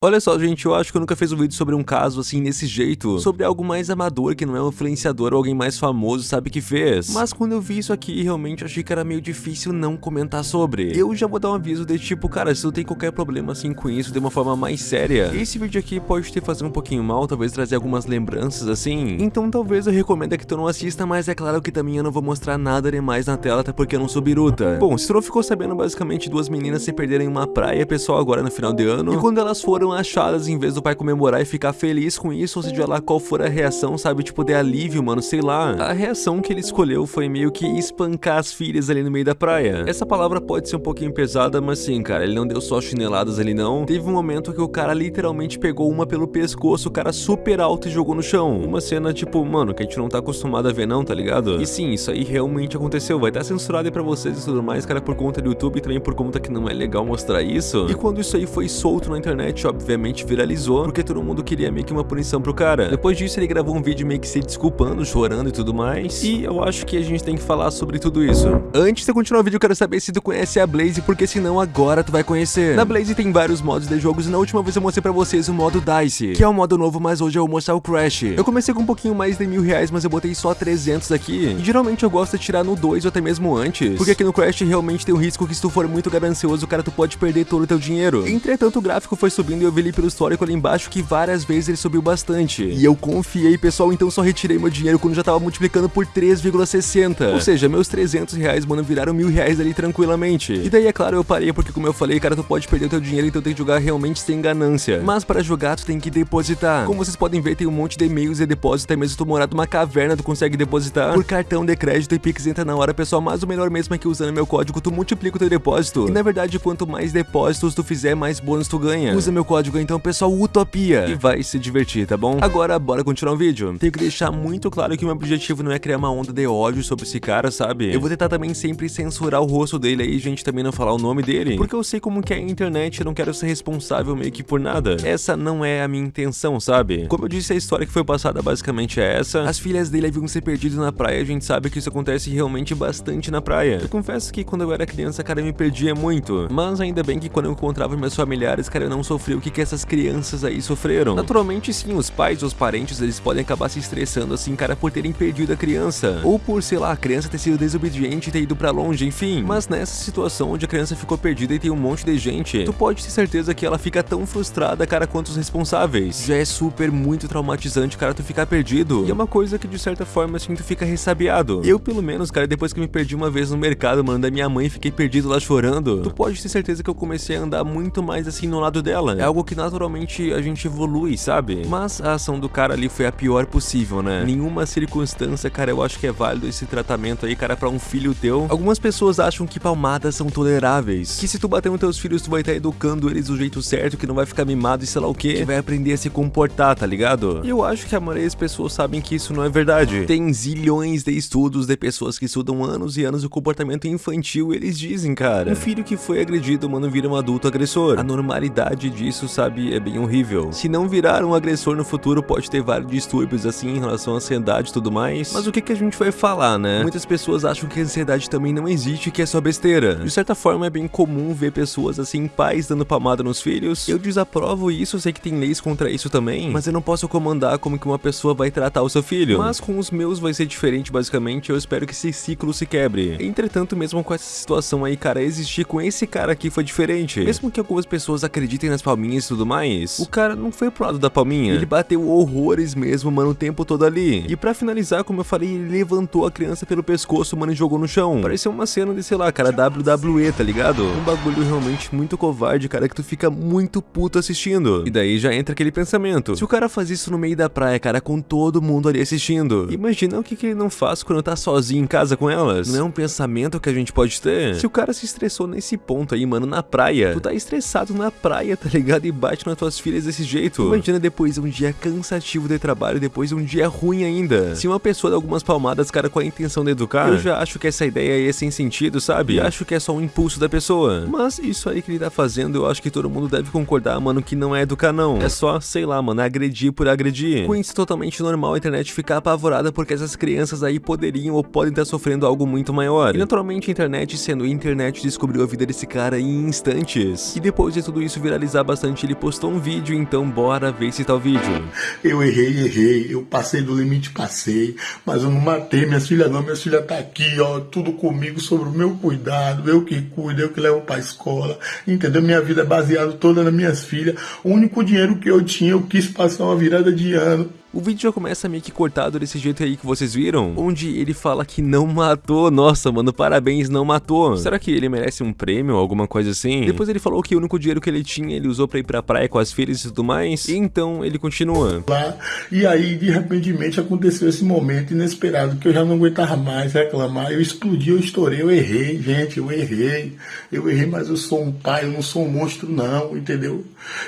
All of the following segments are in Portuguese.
Olha só, gente, eu acho que eu nunca fiz um vídeo sobre um caso assim, nesse jeito. Sobre algo mais amador, que não é um influenciador ou alguém mais famoso sabe que fez. Mas quando eu vi isso aqui, realmente achei que era meio difícil não comentar sobre. Eu já vou dar um aviso de tipo, cara, se tu tem qualquer problema assim com isso de uma forma mais séria, esse vídeo aqui pode te fazer um pouquinho mal, talvez trazer algumas lembranças assim. Então talvez eu recomendo que tu não assista, mas é claro que também eu não vou mostrar nada demais na tela, até porque eu não sou biruta. Bom, se tu não ficou sabendo, basicamente duas meninas se perderam em uma praia, pessoal, agora no final de ano. E quando elas foram foram achadas em vez do pai comemorar e ficar feliz com isso, ou seja lá qual for a reação, sabe, tipo de alívio, mano, sei lá. A reação que ele escolheu foi meio que espancar as filhas ali no meio da praia. Essa palavra pode ser um pouquinho pesada, mas sim, cara, ele não deu só chineladas ali não. Teve um momento que o cara literalmente pegou uma pelo pescoço, o cara super alto e jogou no chão. Uma cena tipo, mano, que a gente não tá acostumado a ver não, tá ligado? E sim, isso aí realmente aconteceu, vai estar censurado aí pra vocês e tudo mais, cara, por conta do YouTube e também por conta que não é legal mostrar isso. E quando isso aí foi solto na internet, ó, obviamente viralizou, porque todo mundo queria meio que uma punição pro cara. Depois disso, ele gravou um vídeo meio que se desculpando, chorando e tudo mais. E eu acho que a gente tem que falar sobre tudo isso. Antes de continuar o vídeo, eu quero saber se tu conhece a Blaze, porque senão agora tu vai conhecer. Na Blaze tem vários modos de jogos e na última vez eu mostrei pra vocês o modo DICE, que é um modo novo, mas hoje eu vou mostrar o Crash. Eu comecei com um pouquinho mais de mil reais, mas eu botei só 300 aqui. E geralmente eu gosto de tirar no 2 ou até mesmo antes, porque aqui no Crash realmente tem o risco que se tu for muito ganancioso, cara, tu pode perder todo o teu dinheiro. Entretanto, o gráfico foi subindo e eu vi ali pelo histórico ali embaixo que várias vezes ele subiu bastante. E eu confiei, pessoal, então só retirei meu dinheiro quando já tava multiplicando por 3,60. Ou seja, meus 300 reais, mano, viraram mil reais ali tranquilamente. E daí, é claro, eu parei porque, como eu falei, cara, tu pode perder o teu dinheiro, então tem que jogar realmente sem ganância. Mas para jogar, tu tem que depositar. Como vocês podem ver, tem um monte de e-mails e depósito, até mesmo tu morar numa caverna, tu consegue depositar por cartão de crédito e Pix entra na hora, pessoal. Mas o melhor mesmo é que usando meu código, tu multiplica o teu depósito. E na verdade, quanto mais depósitos tu fizer, mais bônus tu ganha. Usa meu código então, pessoal, Utopia. E vai se divertir, tá bom? Agora, bora continuar o vídeo. Tenho que deixar muito claro que o meu objetivo não é criar uma onda de ódio sobre esse cara, sabe? Eu vou tentar também sempre censurar o rosto dele aí, gente, também não falar o nome dele. Porque eu sei como que é a internet, eu não quero ser responsável meio que por nada. Essa não é a minha intenção, sabe? Como eu disse, a história que foi passada basicamente é essa. As filhas dele haviam se perdido na praia, a gente sabe que isso acontece realmente bastante na praia. Eu confesso que quando eu era criança, cara, eu me perdia muito. Mas ainda bem que quando eu encontrava meus familiares, cara, eu não sofri o que, que essas crianças aí sofreram. Naturalmente, sim, os pais ou os parentes, eles podem acabar se estressando assim, cara, por terem perdido a criança. Ou por, sei lá, a criança ter sido desobediente e ter ido pra longe, enfim. Mas nessa situação onde a criança ficou perdida e tem um monte de gente, tu pode ter certeza que ela fica tão frustrada, cara, quanto os responsáveis. Já é super muito traumatizante, cara, tu ficar perdido. E é uma coisa que, de certa forma, assim, tu fica ressabiado. Eu, pelo menos, cara, depois que me perdi uma vez no mercado, mano, da minha mãe, fiquei perdido lá chorando, tu pode ter certeza que eu comecei a andar muito mais assim no lado dela. É algo que naturalmente a gente evolui, sabe? Mas a ação do cara ali foi a pior possível, né? Nenhuma circunstância, cara, eu acho que é válido esse tratamento aí, cara, pra um filho teu. Algumas pessoas acham que palmadas são toleráveis. Que se tu bater nos teus filhos, tu vai estar educando eles do jeito certo, que não vai ficar mimado e sei lá o que. Que vai aprender a se comportar, tá ligado? E eu acho que a maioria das pessoas sabem que isso não é verdade. Tem zilhões de estudos de pessoas que estudam anos e anos o comportamento infantil e eles dizem, cara, um filho que foi agredido, mano, vira um adulto agressor. A normalidade disso, sabe, é bem horrível. Se não virar um agressor no futuro, pode ter vários distúrbios assim em relação à ansiedade e tudo mais. Mas o que que a gente vai falar, né? Muitas pessoas acham que a ansiedade também não existe, que é só besteira. De certa forma, é bem comum ver pessoas assim, pais dando palmada nos filhos. Eu desaprovo isso, sei que tem leis contra isso também, mas eu não posso comandar como que uma pessoa vai tratar o seu filho. Mas com os meus vai ser diferente, basicamente, eu espero que esse ciclo se quebre. Entretanto, mesmo com essa situação aí, cara, existir com esse cara aqui foi diferente. Mesmo que algumas pessoas acreditem nas palminhas e tudo mais, o cara não foi pro lado da palminha. Ele bateu horrores mesmo, mano, o tempo todo ali. E pra finalizar, como eu falei, ele levantou a criança pelo pescoço, mano, e jogou no chão. Pareceu uma cena de, sei lá, cara, WWE, tá ligado? Um bagulho realmente muito covarde, cara, que tu fica muito puto assistindo. E daí já entra aquele pensamento. Se o cara faz isso no meio da praia, cara, com todo mundo ali assistindo, imagina o que, que ele não faz quando tá sozinho em casa com elas. Não é um pensamento que a gente pode ter? Se o cara se estressou nesse ponto aí, mano, na praia, tu tá estressado na praia, tá ligado? E bate nas tuas filhas desse jeito. Imagina depois um dia cansativo de trabalho, depois um dia ruim ainda. Se uma pessoa dá algumas palmadas, cara, com a intenção de educar, eu já acho que essa ideia aí é sem sentido, sabe? E acho que é só um impulso da pessoa. Mas isso aí que ele tá fazendo, eu acho que todo mundo deve concordar, mano, que não é educar não. É só, sei lá, mano, agredir por agredir. Com isso totalmente normal a internet ficar apavorada porque essas crianças aí poderiam ou podem estar sofrendo algo muito maior. E naturalmente a internet, sendo internet, descobriu a vida desse cara em instantes. E depois de tudo isso viralizar bastante ele postou um vídeo, então bora ver esse tal vídeo. Eu errei, errei, eu passei do limite, passei, mas eu não matei minha filha não, minha filha tá aqui, ó, tudo comigo sobre o meu cuidado, eu que cuido, eu que levo pra escola, entendeu? Minha vida é baseada toda nas minhas filhas, o único dinheiro que eu tinha, eu quis passar uma virada de ano, o vídeo já começa meio que cortado desse jeito aí que vocês viram, onde ele fala que não matou. Nossa, mano, parabéns, não matou. Será que ele merece um prêmio ou alguma coisa assim? Depois ele falou que o único dinheiro que ele tinha, ele usou pra ir pra praia com as filhas e tudo mais. E então ele continua. Lá, e aí, de repente, aconteceu esse momento inesperado que eu já não aguentava mais reclamar. Eu explodi, eu estourei, eu errei, gente, eu errei. Eu errei, mas eu sou um pai, eu não sou um monstro, não, entendeu?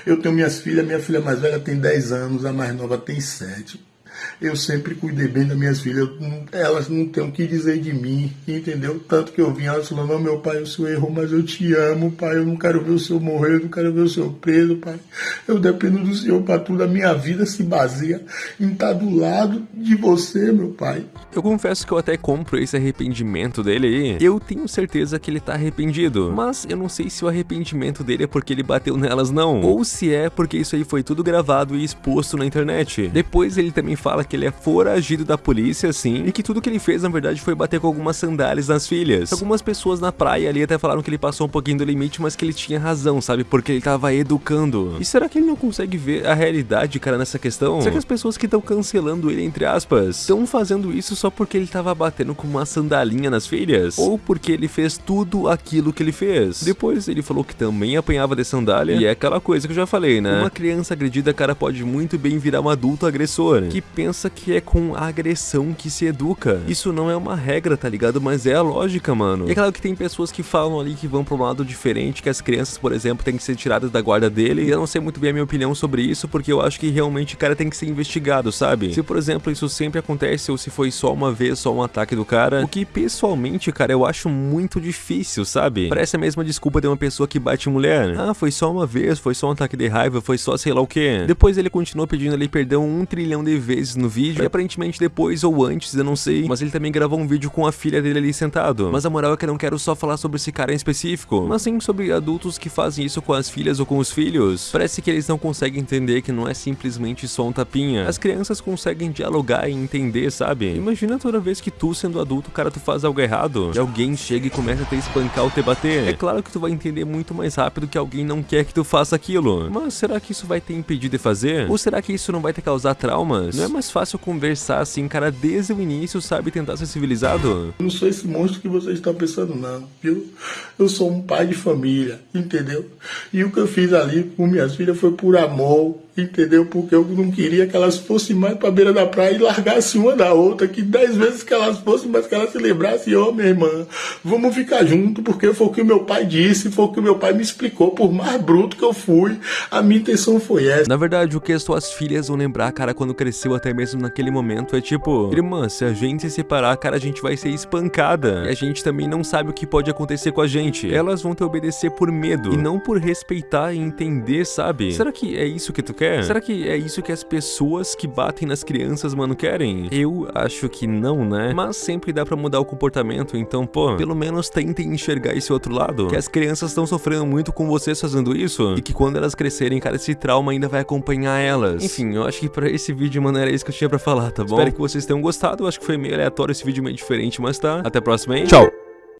Eu tenho minhas filhas, minha filha mais velha tem 10 anos, a mais nova tem 7 internet eu sempre cuidei bem das minhas filhas. Elas não têm o que dizer de mim, entendeu? Tanto que eu vim, elas falando, meu pai, o senhor errou, mas eu te amo, pai. Eu não quero ver o senhor morrer, eu não quero ver o senhor preso, pai. Eu dependo do senhor para tudo. A minha vida se baseia em estar do lado de você, meu pai. Eu confesso que eu até compro esse arrependimento dele aí. Eu tenho certeza que ele tá arrependido. Mas eu não sei se o arrependimento dele é porque ele bateu nelas, não. Ou se é porque isso aí foi tudo gravado e exposto na internet. Depois ele também fala que ele é foragido da polícia, sim, e que tudo que ele fez, na verdade, foi bater com algumas sandálias nas filhas. Algumas pessoas na praia ali até falaram que ele passou um pouquinho do limite, mas que ele tinha razão, sabe? Porque ele tava educando. E será que ele não consegue ver a realidade, cara, nessa questão? Será que as pessoas que estão cancelando ele, entre aspas, estão fazendo isso só porque ele tava batendo com uma sandalinha nas filhas? Ou porque ele fez tudo aquilo que ele fez? Depois ele falou que também apanhava de sandália, e é aquela coisa que eu já falei, né? Uma criança agredida, cara, pode muito bem virar um adulto agressor, que pensa que é com agressão que se educa. Isso não é uma regra, tá ligado? Mas é a lógica, mano. E é claro que tem pessoas que falam ali que vão pra um lado diferente, que as crianças, por exemplo, têm que ser tiradas da guarda dele. E eu não sei muito bem a minha opinião sobre isso, porque eu acho que realmente o cara tem que ser investigado, sabe? Se, por exemplo, isso sempre acontece ou se foi só uma vez, só um ataque do cara, o que pessoalmente, cara, eu acho muito difícil, sabe? Parece a mesma desculpa de uma pessoa que bate mulher. Ah, foi só uma vez, foi só um ataque de raiva, foi só sei lá o que. Depois ele continuou pedindo ali perdão um trilhão de vezes no vídeo, e aparentemente depois ou antes, eu não sei, mas ele também gravou um vídeo com a filha dele ali sentado. Mas a moral é que eu não quero só falar sobre esse cara em específico, mas sim sobre adultos que fazem isso com as filhas ou com os filhos. Parece que eles não conseguem entender que não é simplesmente só um tapinha. As crianças conseguem dialogar e entender, sabe? Imagina toda vez que tu, sendo adulto, cara, tu faz algo errado, e alguém chega e começa a te espancar ou te bater. É claro que tu vai entender muito mais rápido que alguém não quer que tu faça aquilo. Mas será que isso vai te impedir de fazer? Ou será que isso não vai te causar traumas? Não é mais fácil conversar assim, cara, desde o início, sabe, tentar ser civilizado? Eu não sou esse monstro que vocês estão pensando, não, viu? Eu sou um pai de família, entendeu? E o que eu fiz ali com minhas filhas foi por amor, entendeu? Porque eu não queria que elas fossem mais para beira da praia e largassem uma da outra, que dez vezes que elas fossem, mas que elas se lembrassem, ó, oh, minha irmã, vamos ficar junto, porque foi o que meu pai disse, foi o que meu pai me explicou, por mais bruto que eu fui, a minha intenção foi essa. Na verdade, o que as tuas filhas vão lembrar, cara, quando cresceu, até mesmo naquele momento, é tipo, irmã, se a gente se separar, cara, a gente vai ser espancada, e a gente também não sabe o que pode acontecer com a gente. Elas vão te obedecer por medo, e não por respeitar e entender, sabe? Será que é isso que tu quer? Quer? Será que é isso que as pessoas que batem nas crianças, mano, querem? Eu acho que não, né? Mas sempre dá pra mudar o comportamento, então, pô, pelo menos tentem enxergar esse outro lado. Que as crianças estão sofrendo muito com vocês fazendo isso, e que quando elas crescerem, cara, esse trauma ainda vai acompanhar elas. Enfim, eu acho que pra esse vídeo, mano, era isso que eu tinha pra falar, tá bom? Espero que vocês tenham gostado, eu acho que foi meio aleatório esse vídeo, meio diferente, mas tá. Até a próxima, hein? Tchau!